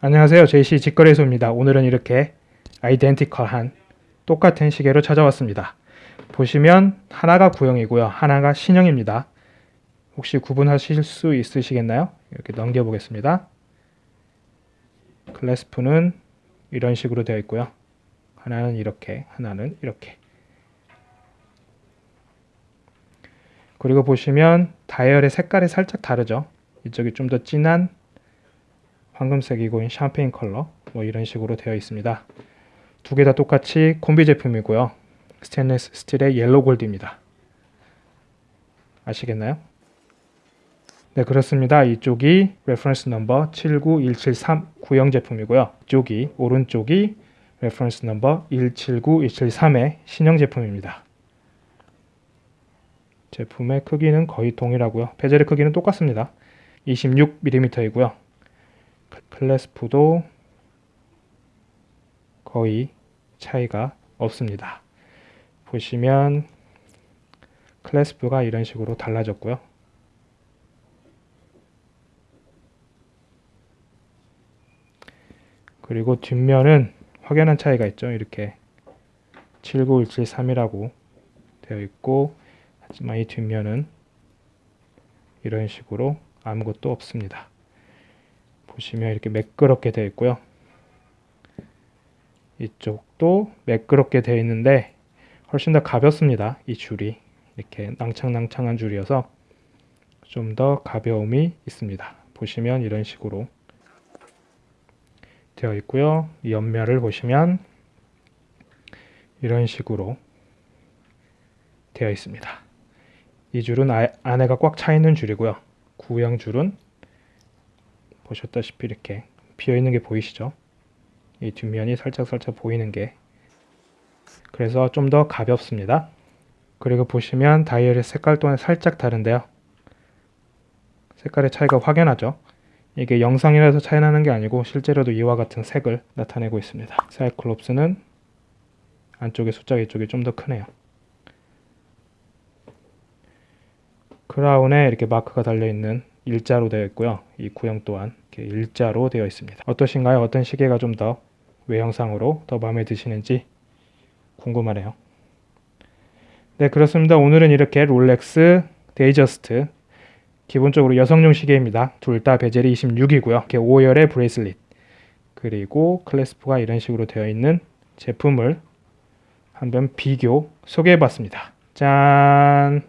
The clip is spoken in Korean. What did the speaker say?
안녕하세요. JC 직거래소입니다. 오늘은 이렇게 아이덴티컬한 똑같은 시계로 찾아왔습니다. 보시면 하나가 구형이고요. 하나가 신형입니다. 혹시 구분하실 수 있으시겠나요? 이렇게 넘겨 보겠습니다. 클래스프는 이런 식으로 되어 있고요. 하나는 이렇게, 하나는 이렇게. 그리고 보시면 다이얼의 색깔이 살짝 다르죠. 이쪽이 좀 더 진한 황금색이고 샴페인 컬러 뭐 이런 식으로 되어 있습니다. 두 개 다 똑같이 콤비 제품이고요. 스테인리스 스틸의 yellow gold입니다. 아시겠나요? 네 그렇습니다. 이쪽이 reference number 79173 구형 제품이고요. 이쪽이 오른쪽이 reference number 179173의 신형 제품입니다. 제품의 크기는 거의 동일하고요. 베젤의 크기는 똑같습니다. 26mm이고요. 클래스프도 거의 차이가 없습니다. 보시면 클래스프가 이런 식으로 달라졌고요. 그리고 뒷면은 확연한 차이가 있죠. 이렇게 79173이라고 되어 있고 하지만 이 뒷면은 이런 식으로 아무것도 없습니다. 보시면 이렇게 매끄럽게 되어 있고요. 이쪽도 매끄럽게 되어 있는데 훨씬 더 가볍습니다. 이 줄이 이렇게 낭창낭창한 줄이어서 좀 더 가벼움이 있습니다. 보시면 이런 식으로 되어 있고요. 이 옆면을 보시면 이런 식으로 되어 있습니다. 이 줄은 아, 안에가 꽉 차 있는 줄이고요. 구형 줄은 보셨다시피 이렇게 비어 있는 게 보이시죠? 이 뒷면이 살짝살짝 보이는 게 그래서 좀 더 가볍습니다. 그리고 보시면 다이얼의 색깔 또한 살짝 다른데요. 색깔의 차이가 확연하죠? 이게 영상이라서 차이 나는 게 아니고 실제로도 이와 같은 색을 나타내고 있습니다. 사이클롭스는 안쪽에 숫자가 이쪽이 좀 더 크네요. 크라운에 이렇게 마크가 달려있는 일자로 되어 있고요. 이 구형 또한 이렇게 일자로 되어 있습니다. 어떠신가요? 어떤 시계가 좀 더 외형상으로 더 마음에 드시는지 궁금하네요. 네 그렇습니다. 오늘은 이렇게 롤렉스 데이트저스트 기본적으로 여성용 시계입니다. 둘 다 bezel이 26이고요. 이렇게 5열의 bracelet 그리고 clasp가 이런 식으로 되어 있는 제품을 한번 비교 소개해 봤습니다. 짠!